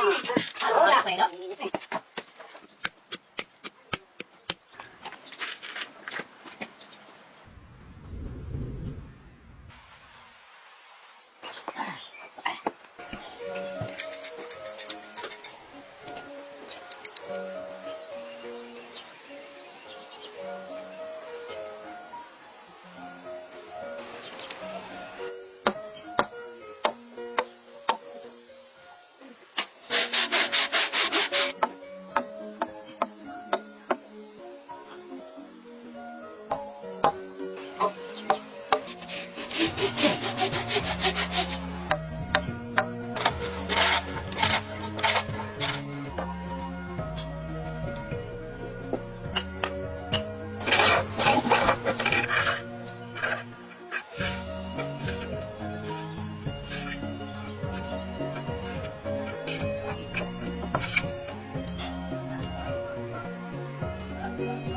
Dude, you